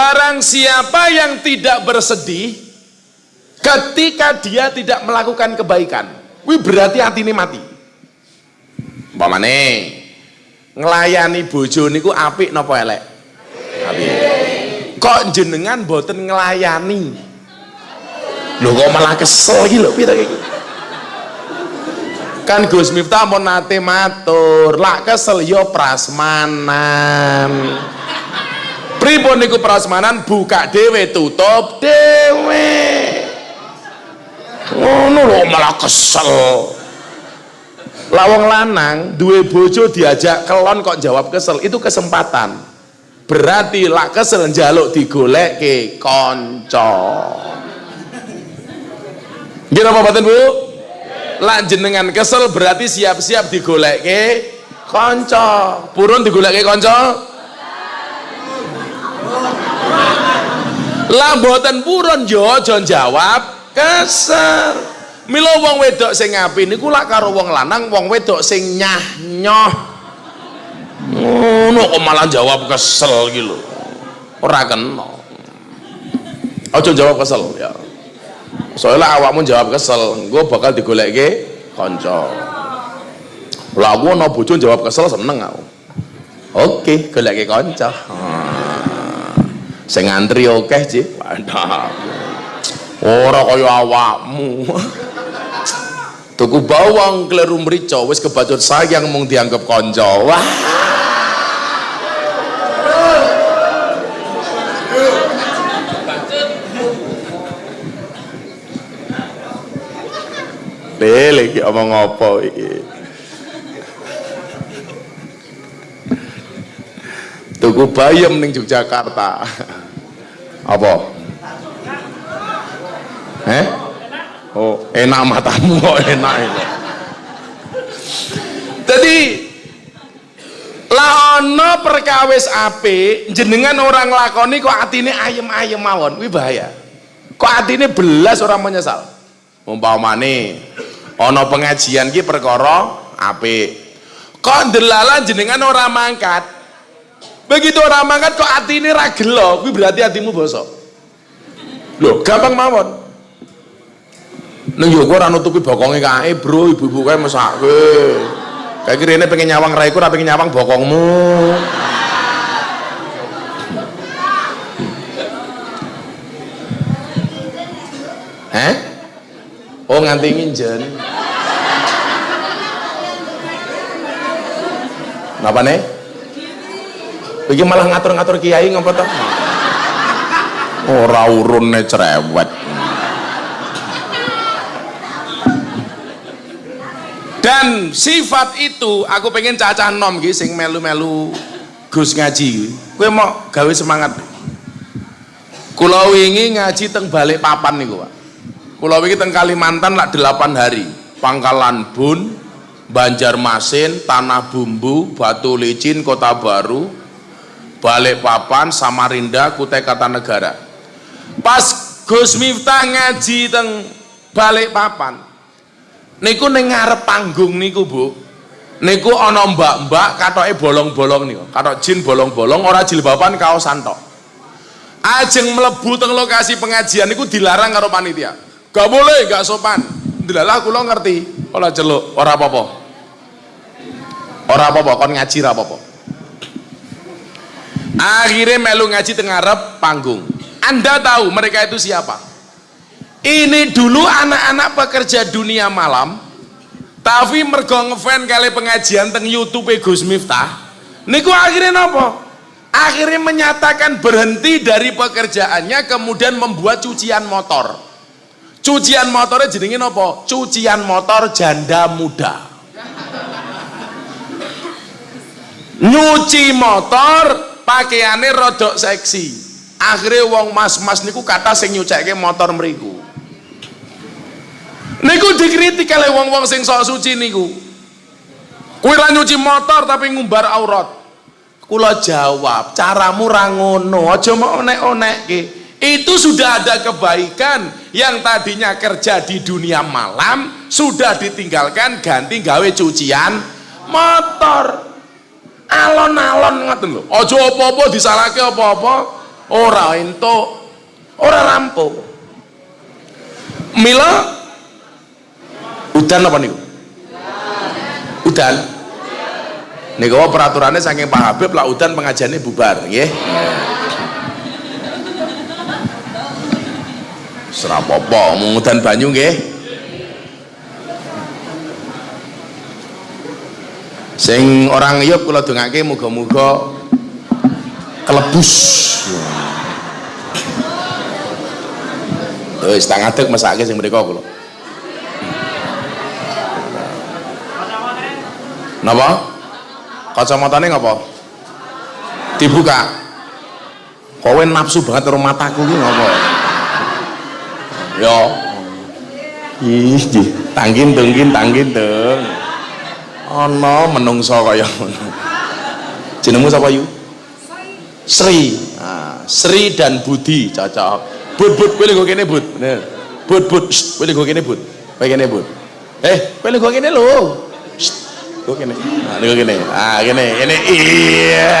Barang siapa yang tidak bersedih ketika dia tidak melakukan kebaikan, wih berarti hati ini mati. Umpamane ngelayani bojo niku apik napa elek? Apik. Kok jenengan boten ngelayani? Lho kok malah kesel iki lho piye iki? Kan Gus Miftah mau nate matur, lak kesel yo prasmanan pripun niku prasmanan? Buka dewe tutup dewe ngono lho malah kesel. Lawang lanang duwe bojo diajak kelon kok jawab kesel. Itu kesempatan. Berarti lak kesel njaluk digolek ke konco gimana apa batin bu. Lak jenengan kesel berarti siap-siap digolek ke konco purun digolek ke konco lah mboten purun yo aja jawab kesel mila wong wedok sing ngapi niku lak karo wong lanang wong wedok sing nyah nyoh. Ngono kok malah jawab kesel lho. Ora kena. Aja jawab kesel ya. Soalnya awakmu jawab kesel gue bakal digolekke kanca. Lah aku ana bojo jawab kesel seneng aku. Oke golekke kanca. hmm sing ngantri akeh Cik. Wadah. Ora kaya awakmu. Tuku bawang kleru mrica wis kebacut sayang mung dianggap kanca. Wah. Lele iki omong apa iki? Tuku bayam ning Yogyakarta apa? Eh? Oh enak matamu kok enak itu. Jadi laono perkawis ape jenengan orang lakoni kok atine ayem-ayem mawon. Wih bahaya. Kok atine belas orang menyesal? Umpamane ono pengajian ki perkara ape kok delalah jenengan orang mangkat begitu orang makan kok hati ini ragel loh berarti hatimu bosok. Loh gampang mawon. Neng yo ora nutupi bokonge kae bro ibu-ibu kae mesake kayak kira ini pengen nyawang raiku ora pengen nyawang bokongmu. Eh oh nganti nginjen. Napa nih? Iki malah ngatur-ngatur kiai ngapa to? Ora urune cerewet. Dan sifat itu aku pengen cacah nom iki sing melu-melu Gus ngaji. Kowe mau gawe semangat. Kula wingi ngaji teng balik papan niku, Pak. Kula wingi teng Kalimantan lak 8 hari. Pangkalan Bun, Banjarmasin, Tanah Bumbu, Batu Licin, Kota Baru, Balikpapan, Samarinda, Kutai Kartanegara. Pas Gus Miftah ngaji teng Balikpapan. Niku ning ngarep panggung niku, Bu. Niku ana mbak-mbak katoke bolong-bolong niku. Katok jin bolong-bolong ora jilbaban kaosan tok. Ajeng mlebu teng lokasi pengajian niku dilarang karo panitia. Gak boleh, gak sopan. Dilalah kula ngerti. Ora celuk, ora apa-apa. Ora apa-apa, kon ngaji ra apa-apa akhirnya melu ngaji tengarep panggung. Anda tahu mereka itu siapa? Ini dulu anak-anak pekerja dunia malam tapi mergo ngefan kali pengajian teng youtube Gus Miftah. Niku akhirnya nopo? Akhirnya menyatakan berhenti dari pekerjaannya kemudian membuat cucian motor. Cucian motornya jenenge nopo? Cucian motor janda muda. Nyuci motor pakaiannya rodok seksi. Akhirnya wong mas-mas niku kata sing nyucekke motor meriku niku dikritik oleh wong-wong sing sok suci niku. Kuwi nyuci motor tapi ngumbar aurat. Kula jawab caramu ra ngono aja mau onek-onek itu sudah ada kebaikan yang tadinya kerja di dunia malam sudah ditinggalkan ganti gawe cucian motor alon-alon ngoten lho. Aja apa-apa disalahke apa-apa ora entuk. Ora rampung mila? Udan apa niku? Udan. Niku peraturannya saking Pak Habib lah udan pengajiannya bubar nggih. Serapopo mengudan banyu nggih. Sing orang yuk kula dongake muga-muga kelebus. Wis tak ngadeg mesake sing mriko kula. Napa? Kacamatane ngapa? Dibuka. Kowe nafsu banget karo mataku ki ngapa? Ya. Ih, tangkin tengkin tangkin teng. Ana menungso kaya ngono. Jenengmu sapa yu? Sri. Nah, Sri dan Budi cocok. Bud bud kowe lho kene bud. Bener. Bud bud, kowe lho kene bud. Kowe kene bud. Eh, kowe lho kene lho. Kowe kene. Nah, lho kene. Ah, kene, kene. Iya.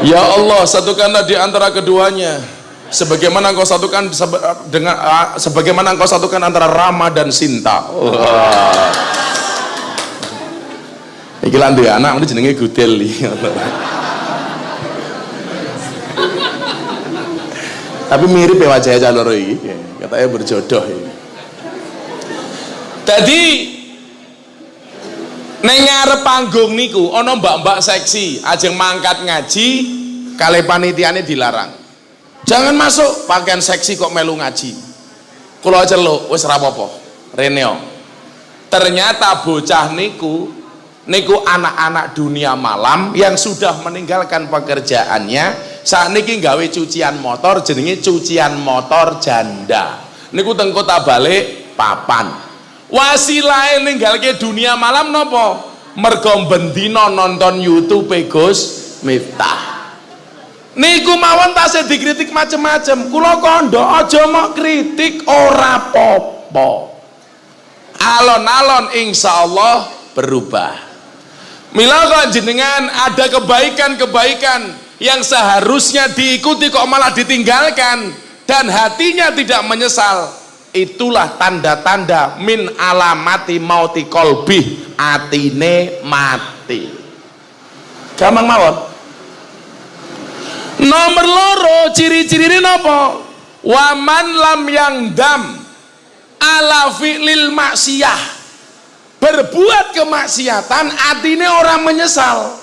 Ya Allah, satukanlah di antara keduanya. Sebagaimana engkau satukan dengan sebagaimana engkau satukan antara Rama dan Sinta. Iki lan duwe anak mesti jenenge Gudel Tapi mirip ya wajahnya caloro iki. Katanya berjodoh ini. Tadi Neng panggung niku ana mbak-mbak seksi, ajeng mangkat ngaji, kali panitiane dilarang. Jangan masuk pakaian seksi kok melu ngaji. Kula celuk wis apa-apa. Reneo. Ternyata bocah niku niku anak-anak dunia malam yang sudah meninggalkan pekerjaannya saat niki gawe cucian motor jenenge cucian motor janda niku teng kota balik papan wasilah ninggalke dunia malam nopo mergo bendino nonton YouTube Gus Miftah niku mawon tasih dikritik macem-macem. Kula kondo aja mau kritik ora popo alon-alon insya Allah berubah. Mila kok jenengan ada kebaikan-kebaikan yang seharusnya diikuti kok malah ditinggalkan dan hatinya tidak menyesal itulah tanda-tanda min alamati mauti kolbi atine mati. Gampang mawon nomor loro ciri-ciri ini nopo waman lam yang dam ala fi'lil maksiyah. Berbuat kemaksiatan atine orang menyesal.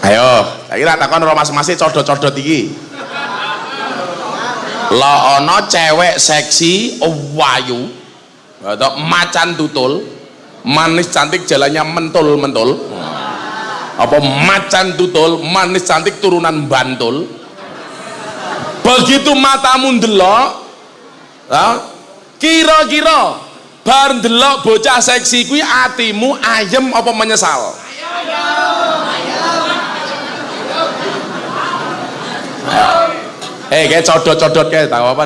Ayo saya kira takon masing-masing codot-codot iki. Lo ono cewek seksi wayu. Macan tutul manis cantik jalannya mentul mentul apa macan tutul manis cantik turunan bantul. Begitu matamu ndelok kira-kira bar ndelok bocah seksi kuwi atimu ayem apa menyesal? Eh kayak codot-codot kayak tahu apa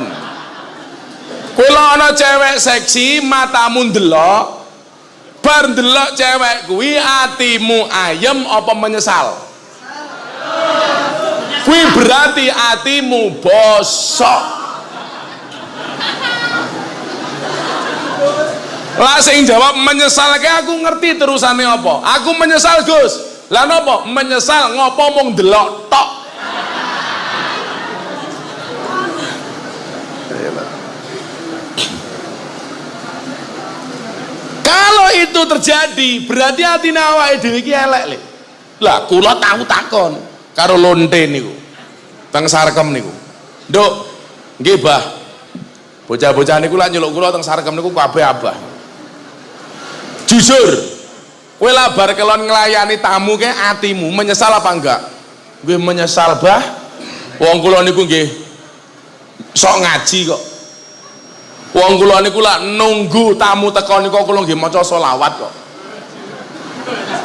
kula ana cewek seksi matamu ndelok bar ndelok cewek kuwi atimu ayem apa menyesal? Kuwi berarti atimu bosok. Lah sing jawab menyesal kayak aku ngerti terusannya apa? Aku menyesal Gus. Lah nopo? Menyesal ngopo mung delok tok kalau itu terjadi berarti hati nawa dhewe iki elek le lah kula tahu takon karo lonte niku teng sarkem niku. Nduk nggih bah. Bocah-bocah niku lak nyeluk kula teng sarkem niku kabeh abah. Jujur kowe lah bar kelon nglayani tamu ke atimu menyesal apa enggak? Gue menyesal bah. Wong kula niku nggih sok ngaji kok Wong kula niku lak nunggu tamu teko niku kula nggih maca selawat kok.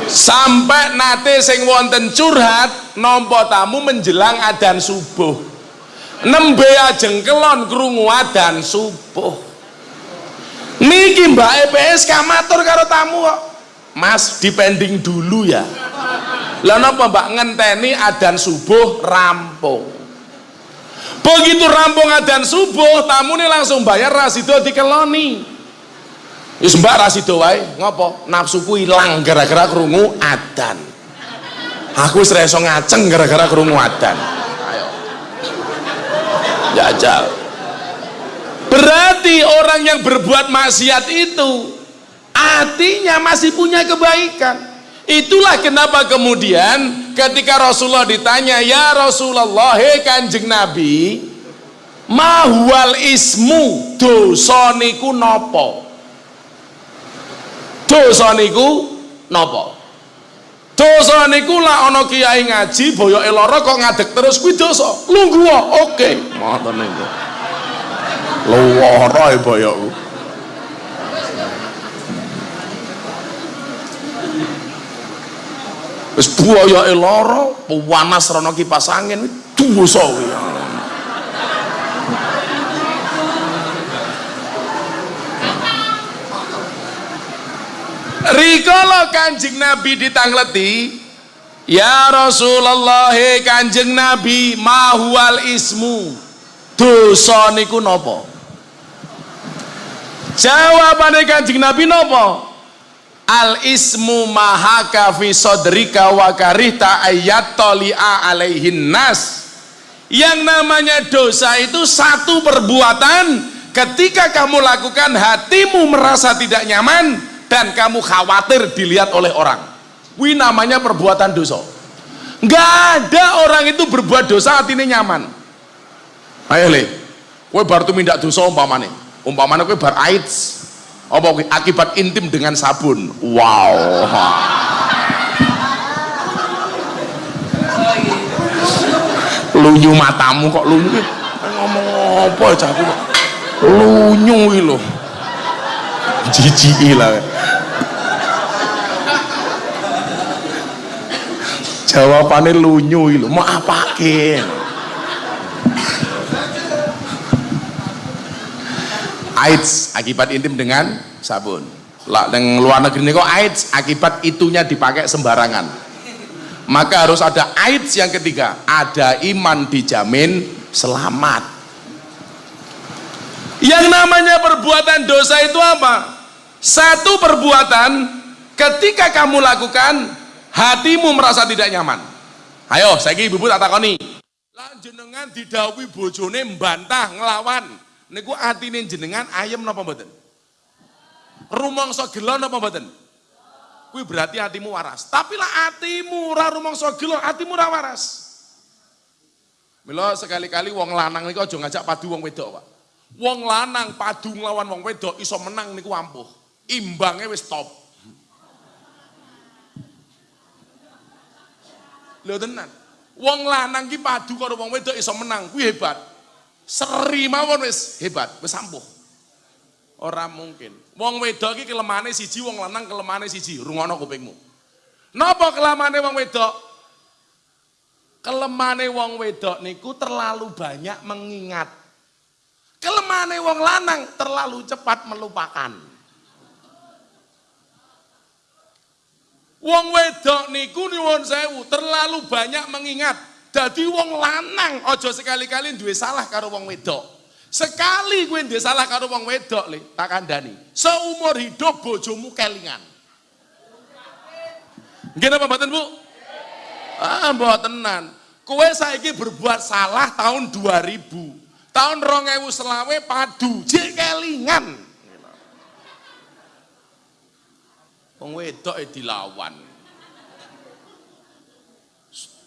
Sampai nate sing wonten curhat nampa tamu menjelang adzan subuh. Nembe ajeng kelon krungu adzan subuh. Niki Mbak EPS matur karo tamu kok. mas dipending dulu ya lah napa mbak ngenteni adan subuh rampung begitu rampung adan subuh tamu nih langsung bayar rasido dikeloni wis mbak rasido wae. Ngopo? Nafsuku hilang gara-gara kerungu adan aku wis ngaceng gara-gara kerungu adan ayo. Jajal. Berarti orang yang berbuat maksiat itu artinya masih punya kebaikan itulah kenapa kemudian ketika Rasulullah ditanya ya Rasulullah hei kanjeng Nabi mahwal ismu dosoniku nopo dosoniku nopo dosa niku lah ana kiai ngaji boyoke lara kok ngadeg terus kuwi dosa. Lungguh oke. Okay. ngoten niku lara e boyokku wis boyoke lara panas rono kipas angin dosa kuwi Rikala kanjeng Nabi ditangleti Ya Rasulullah kanjeng Nabi mahual ismu. Dosa niku nopo jawabane kanjeng Nabi nopo al ismu mahaka fi sodrika wa karita ayat toli'a alaihin nas. Yang namanya dosa itu satu perbuatan. Ketika kamu lakukan hatimu merasa tidak nyaman dan kamu khawatir dilihat oleh orang. Wih namanya perbuatan dosa. Nggak ada orang itu berbuat dosa hatinya nyaman. Ayo le. Baru tuh mindak dosa umpamane. Umpamane kue bar AIDS apa akibat intim dengan sabun? Wow. Lunyu matamu kok lunyu? Ngomong apa ya aku lunyu loh jijik lah. Jawabannya lunyu lho. Mau apake AIDS akibat intim dengan sabun. Lah yang luar negeri ini kok AIDS akibat itunya dipakai sembarangan. Maka harus ada AIDS yang ketiga. Ada iman dijamin selamat. Yang namanya perbuatan dosa itu apa? Satu perbuatan ketika kamu lakukan hatimu merasa tidak nyaman. Ayo saya ibu ibu tak takoni. Jenengan didawi bojone membantah ngelawan niku atine jenengan ayam napa mboten? Rumangsa gelo napa mboten? Kuwi berarti hatimu waras. Tapi lah hatimu ora rumangsa gelo hatimu ora waras. Mila sekali-kali wong lanang niku aja ngajak padu wong wedok, Pak. Wong lanang padu nglawan wong wedok iso menang niku ampuh. Imbangnya wis top. Lho tenan. Wong lanang ki padu karo wong wedok iso menang kuwi hebat seri mawon wis hebat wis ampuh. Ora mungkin. Wong wedok ki kelemane siji wong lanang kelemane siji. Rungono kupingmu. Napa kelemane wong wedok? Kelemane wong wedok niku terlalu banyak mengingat. Kelemane wong lanang terlalu cepat melupakan. Wong wedok niku nyuwun sewu terlalu banyak mengingat. Dadi wong lanang ojo sekali-kali duwe salah karo wong wedok. Sekali gue duwe salah karo wong wedok le, tak kandhani. Seumur hidup bojomu kelingan. Nggih napa mboten, Bu? Ah, mbotenan. Kowe saiki berbuat salah tahun 2000. Tahun 2000 selawe padu, jek kelingan. Wong wedok e dilawan.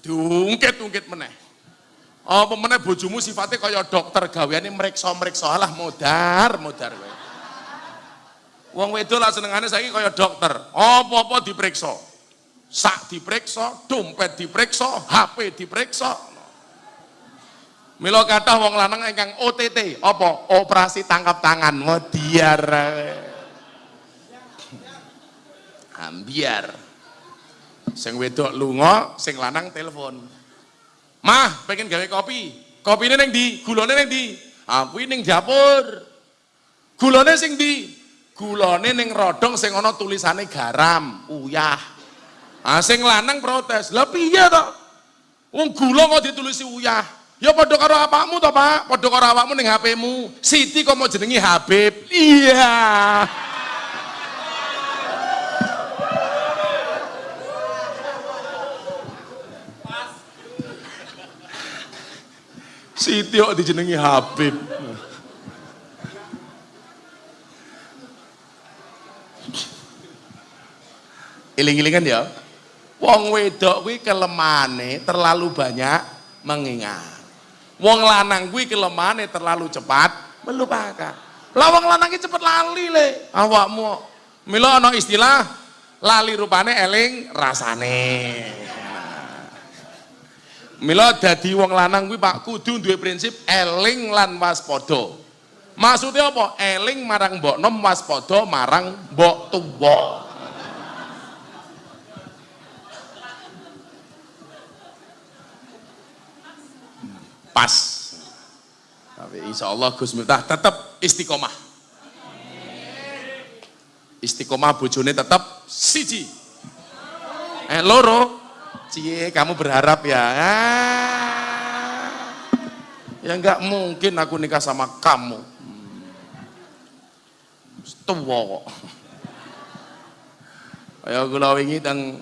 Diungkit-ungkit meneh. Apa meneh bojomu sifatnya kaya dokter gaweane mreksa-mreksa alah modar, modar kowe. Wong wedok lah senengane saiki kaya dokter. Apa-apa diperiksa. Sak diperiksa, dompet diperiksa, HP diperiksa. Mila kathah wong lanang ingkang OTT, apa? Operasi tangkap tangan, modiar ambiar sing wedok lunga sing lanang telepon. Mah pengen gawe kopi. Kopi ini neng di gulone neng di aku ini neng dapur. Gulone sing di gulane ning rodong sing ana tulisane garam. Uyah. Ah sing lanang protes. Lah piye to? Wong gula kok ditulisi uyah. Ya padha karo apakmu to Pak? Padha karo awakmu ning HP-mu Siti kok mau jenengi Habib? Iya Siti kok dijenengi Habib. Iling-ilingan ya. Wong wedok kuwi kelemane terlalu banyak mengingat. Wong lanang kuwi kelemane terlalu cepat melupakan. Lah wong lanang cepet lali le. Awakmu mila ana istilah lali rupane eling rasane. Mila dadi wong lanang kuwi Pak kudu duwe prinsip eling lan waspada. Maksudnya apa? Eling marang mbok nom waspada marang mbok tuwa. Pas. Tapi insya Allah Gus Miftah tetap istiqomah. Istiqomah bojone tetap siji. Eh loro, Cie, kamu berharap ya? Ah, ya nggak mungkin aku nikah sama kamu. Tua kok. Ayo kula wingi teng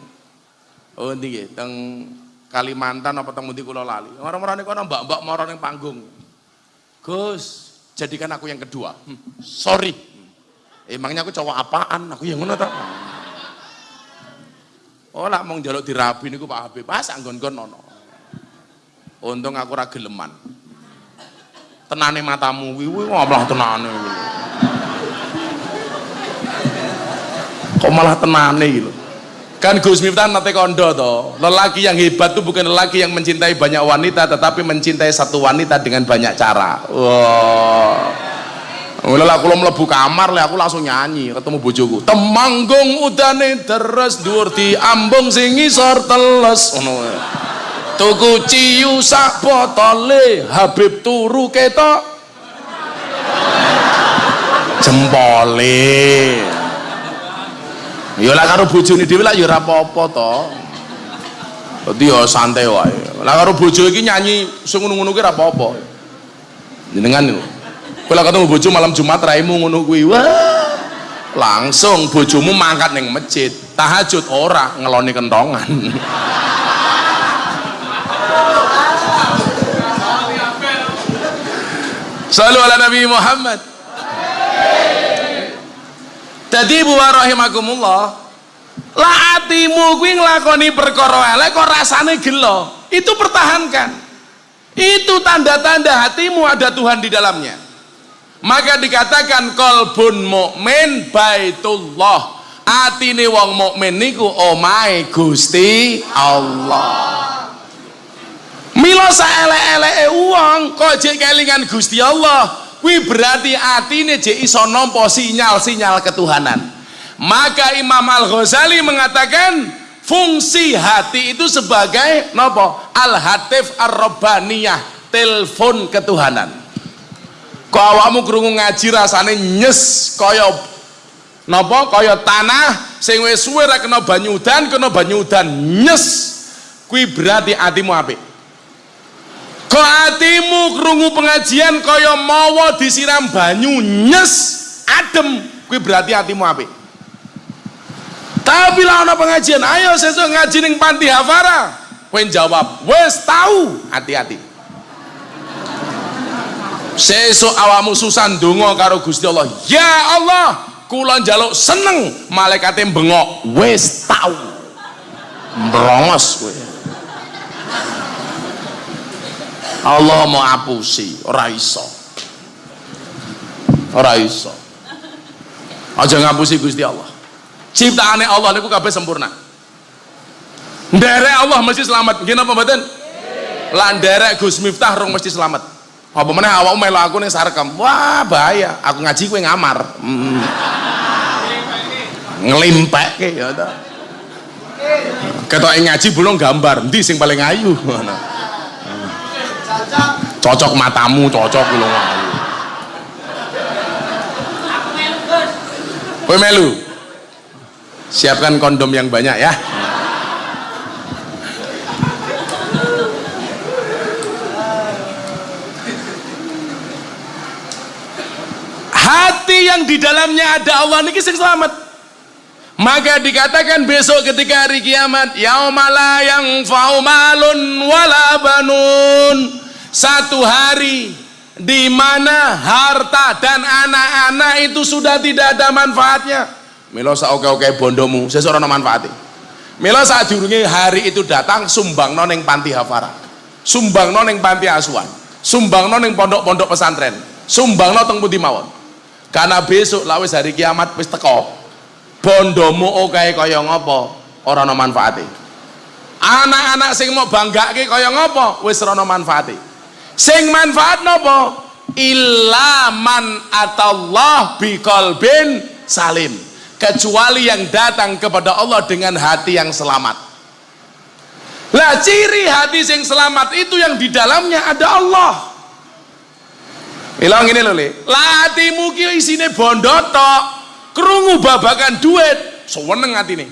oh ndi teng Kalimantan apa teng pundi kula lali. Orang-orang kono mbak-mbak moro ning panggung. Gus, jadikan aku yang kedua. Hmm, sorry. Emangnya aku cowok apaan? Aku yang ngono ta? Oh lah mau jaluk dirabi niku Pak Habib, pas anggon-nggon nono. Untung aku ora geleman. Tenane matamu kuwi malah tenane kuwi. Kok malah tenane gitu. Kan Gus Miftah nate kondo toh. Lelaki yang hebat tuh bukan lelaki yang mencintai banyak wanita tetapi mencintai satu wanita dengan banyak cara. Wow. Mula aku mlebu kamar le aku langsung nyanyi ketemu bojoku. Temanggung udane deres dhuwur di ambung sing ngisor teles ngono. Tuku ciu sak botole Habib turu ketok jempole. Ya lah karo bojone dhewe lah ya ora apa-apa to. Dadi ya santai wae. Lah karo bojo iki nyanyi sing ngono-ngono ki ora apa-apa. Jenengan niku kalau ketemu bojo malam Jumat raimu ngono kuwi. Wah. Langsung bojomu mangkat ning masjid. Tahajud ora ngeloni kentongan. Selalu ala Nabi Muhammad. Jadi bu rahimakumullah, lah atimu kuwi nglakoni perkara elek kok rasane gelo. Itu pertahankan. Itu tanda-tanda hatimu ada Tuhan di dalamnya maka dikatakan kolbun mukmin baitullah. Atine wong mukmin niku omahe Gusti Allah. Mila saelek-eleke wong kok jek kelingan Gusti Allah? Kuwi berarti atine jek iso nampa sinyal-sinyal ketuhanan. Maka Imam Al-Ghazali mengatakan fungsi hati itu sebagai nopo al-hatif ar-rabbaniyah telepon ketuhanan kok awakmu krungu ngaji rasane nyes kaya napa? Kaya tanah sing wis suwe ra kena banyu udan kena banyu udan nyes. Kuwi berarti atimu apik? Kok atimu krungu pengajian kaya mawa disiram banyu nyes adem? Kuwi berarti atimu apik? Tapi lah ana pengajian ayo sesuk ngaji ning panti hafara. Kowe jawab wis tahu hati-hati sesuk awamu susah ndonga karo Gusti Allah. Ya Allah kula njaluk seneng malaikate bengok. Wis tau. Brongos kowe. Allah mau apusi ora iso. Ora iso. Aja ngapusi Gusti Allah. Ciptaane Allah niku kabeh sempurna. Nderek Allah mesti selamat. Nggih napa mboten? Gus Miftah rong mesti selamat apa mana awakmu melu aku ning sarkem wah bahaya. Aku ngaji kowe ngamar. Hmm. ngelimpekke ya ta. Ketok ngaji belum gambar. Ndi sing paling ayu? Cocok matamu cocok belum ayu. Melu? Siapkan kondom yang banyak ya hati yang di dalamnya ada Allah niki sing selamat. Maka dikatakan besok ketika hari kiamat yaumala yang faumalun wala banun. Satu hari di mana harta dan anak-anak itu sudah tidak ada manfaatnya. Milo sa oke oke bondomu seseorang manfaatnya milo saat diurungi hari itu datang sumbang noneng panti hafara. Sumbang noneng panti asuhan. Sumbang noneng pondok-pondok pesantren. Sumbang noneng putih mawon karena besok lawis hari kiamat wis teko. Bondomu oke kaya ngopo? Orang no manfaati anak-anak sing mau banggake kaya ngopo? Wis rono manfaati sing manfaat nopo? Ilaman atallah biqalbin salim. Kecuali yang datang kepada Allah dengan hati yang selamat. Lah ciri hati sing selamat itu yang di dalamnya ada Allah Ilang ini loh le. Latimu ki isine bondo tok. Krungu babakan duit, seneng atine.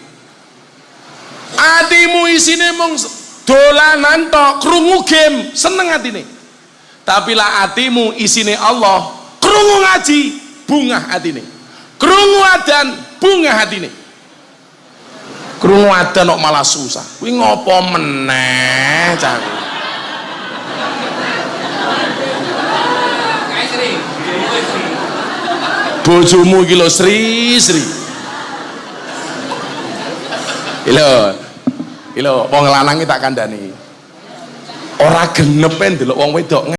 Atimu isine mung dolanan tok, krungu game, seneng atine. Tapi lah atimu isine Allah, krungu ngaji, bunga atine. Krungu adan, bunga hatine. Krungu adan kok malah susah. Kuwi ngopo meneh cah. Bojomu iki lho Sri Sri. Ilo Ilo wong lanang tak kandhani. Ora genep ndelok wong wedok